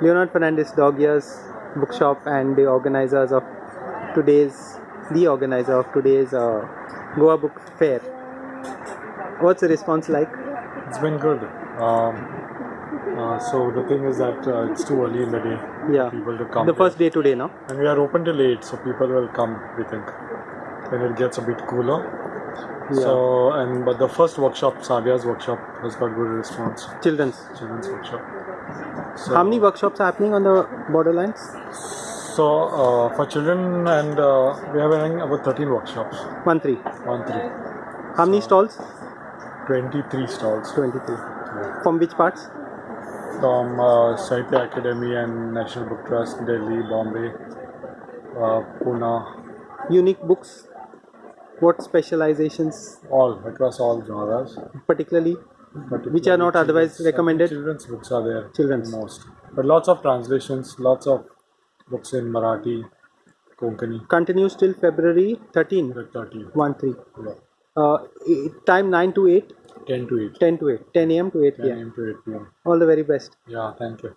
Leonard Fernandes Dog Years Bookshop and the organizers of today's the organizer of today's uh, Goa Book Fair. What's the response like? It's been good. Um, uh, so the thing is that uh, it's too early in the day Yeah. for people to come. The first day today, no? and we are open till late, so people will come. We think when it gets a bit cooler. Yeah. So and but the first workshop, Savia's workshop, has got good response. Children's. Children's workshop. So, How many workshops are happening on the borderlines? So uh, for children and uh, we are having about 13 workshops. One three. One three. How many stalls? 23 stalls. 23. From which parts? from uh, Sahitya Akademi and National Book Trust, Delhi, Bombay, uh, Pune, Unique books. What specializations, all across all genres. particularly, which are not otherwise recommended? Children's books are there. Children's. most, but lots of translations, lots of books in Marathi, Konkani, Continues till February 13. the 30, 1 3. yeah. Uh, time 9 to 8, 10 to 8, 10 to 8, 10 a.m. to 8 10 a.m. to 8 p.m. All the very best. Yeah, thank you.